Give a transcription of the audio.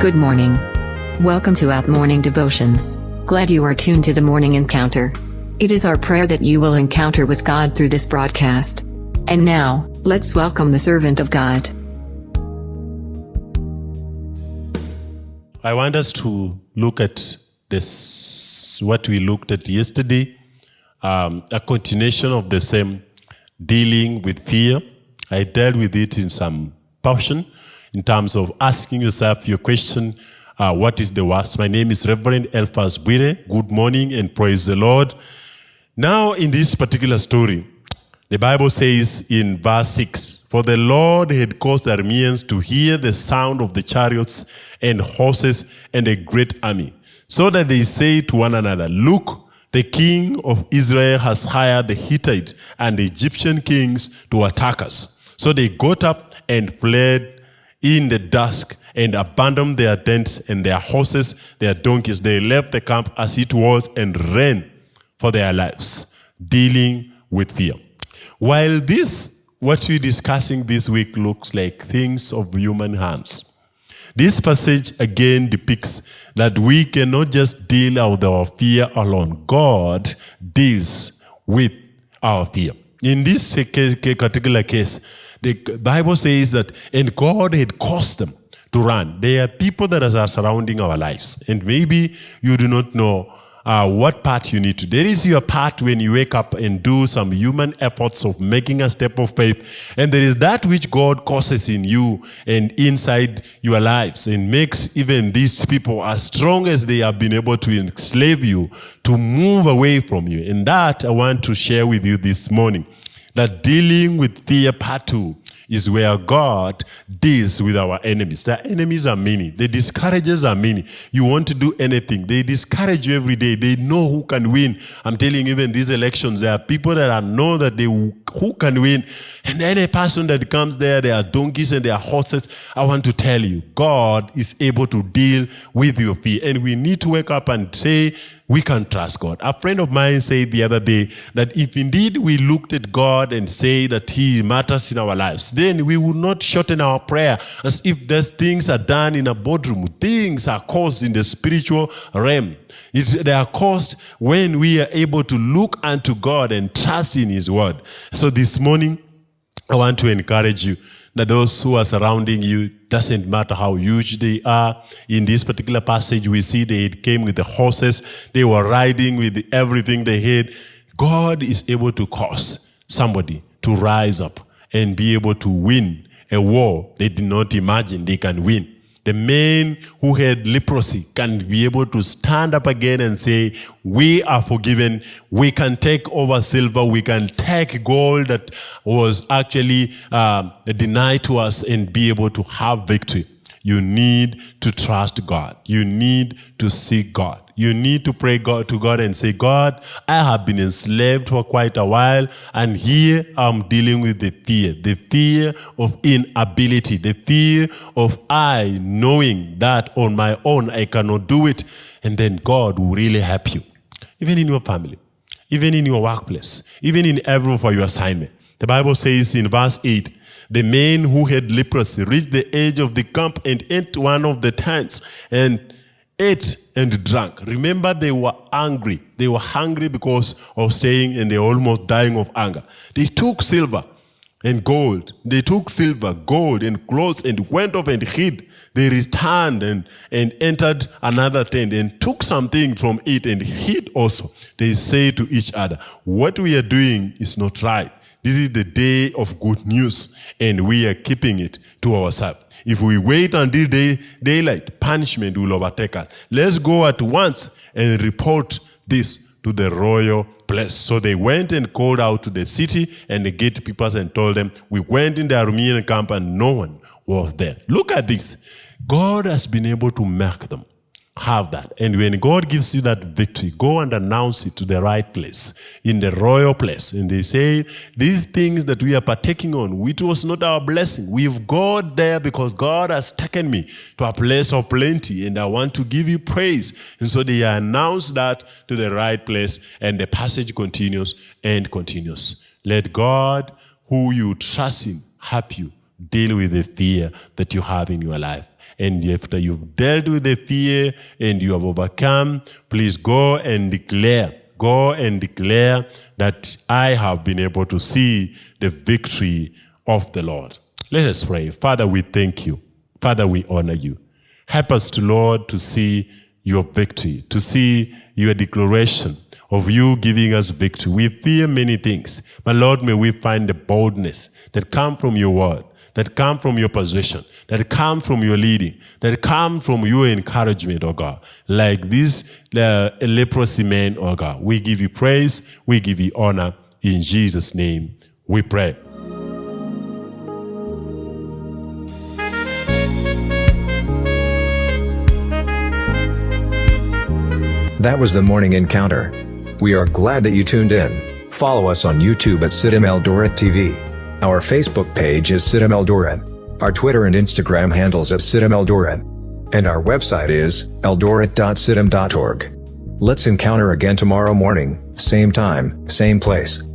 Good morning. Welcome to Out Morning Devotion. Glad you are tuned to the morning encounter. It is our prayer that you will encounter with God through this broadcast. And now, let's welcome the servant of God. I want us to look at this, what we looked at yesterday, um, a continuation of the same dealing with fear. I dealt with it in some portion in terms of asking yourself your question, uh, what is the worst? My name is Reverend Elphas Bwire. Good morning and praise the Lord. Now, in this particular story, the Bible says in verse 6, For the Lord had caused the Arameans to hear the sound of the chariots and horses and a great army, so that they say to one another, Look, the king of Israel has hired the Hittite and the Egyptian kings to attack us. So they got up and fled in the dusk and abandoned their tents and their horses, their donkeys. They left the camp as it was and ran for their lives, dealing with fear. While this, what we're discussing this week looks like things of human hands, this passage again depicts that we cannot just deal with our fear alone. God deals with our fear. In this particular case, the Bible says that, and God had caused them to run. There are people that are surrounding our lives, and maybe you do not know uh, what part you need to. There is your part when you wake up and do some human efforts of making a step of faith. And there is that which God causes in you and inside your lives and makes even these people as strong as they have been able to enslave you to move away from you. And that I want to share with you this morning that dealing with two is where God deals with our enemies. The enemies are many. The discouragers are many. You want to do anything. They discourage you every day. They know who can win. I'm telling you, even these elections, there are people that are know that they who can win. And any person that comes there, there are donkeys and there are horses. I want to tell you, God is able to deal with your fear. And we need to wake up and say, we can trust God. A friend of mine said the other day that if indeed we looked at God and say that He matters in our lives, then we would not shorten our prayer as if those things are done in a boardroom. Things are caused in the spiritual realm. It's, they are caused when we are able to look unto God and trust in His word. So this morning, I want to encourage you that those who are surrounding you, doesn't matter how huge they are. In this particular passage, we see they came with the horses. They were riding with everything they had. God is able to cause somebody to rise up and be able to win a war they did not imagine they can win. The men who had leprosy can be able to stand up again and say, we are forgiven. We can take over silver. We can take gold that was actually uh, denied to us and be able to have victory. You need to trust God. You need to seek God. You need to pray God to God and say, God, I have been enslaved for quite a while, and here I'm dealing with the fear, the fear of inability, the fear of I knowing that on my own I cannot do it. And then God will really help you. Even in your family, even in your workplace, even in every for your assignment. The Bible says in verse 8, the man who had leprosy reached the edge of the camp and ate one of the tents and ate and drank. Remember, they were angry. They were hungry because of staying and they were almost dying of anger. They took silver and gold. They took silver, gold, and clothes and went off and hid. They returned and, and entered another tent and took something from it and hid also. They say to each other, What we are doing is not right. This is the day of good news, and we are keeping it to ourselves. If we wait until day, daylight, punishment will overtake us. Let's go at once and report this to the royal place. So they went and called out to the city and the gatekeepers and told them, we went in the Aramean camp and no one was there. Look at this. God has been able to make them have that. And when God gives you that victory, go and announce it to the right place, in the royal place. And they say, these things that we are partaking on, it was not our blessing. We've got there because God has taken me to a place of plenty and I want to give you praise. And so they announce that to the right place and the passage continues and continues. Let God, who you trust in, help you deal with the fear that you have in your life And after you've dealt with the fear and you have overcome, please go and declare, go and declare that I have been able to see the victory of the Lord. Let us pray. Father, we thank you. Father, we honor you. Help us to, Lord, to see your victory, to see your declaration of you giving us victory. We fear many things, but Lord, may we find the boldness that come from your word, that come from your position, that come from your leading, that come from your encouragement, oh God. Like this uh, leprosy man, oh God. We give you praise, we give you honor. In Jesus' name, we pray. That was the morning encounter. We are glad that you tuned in. Follow us on YouTube at CITAM Eldoret TV. Our Facebook page is CITAM Eldoret. Our Twitter and Instagram handles at CITAM Eldoret. And our website is eldoret.citam.org. Let's encounter again tomorrow morning, same time, same place.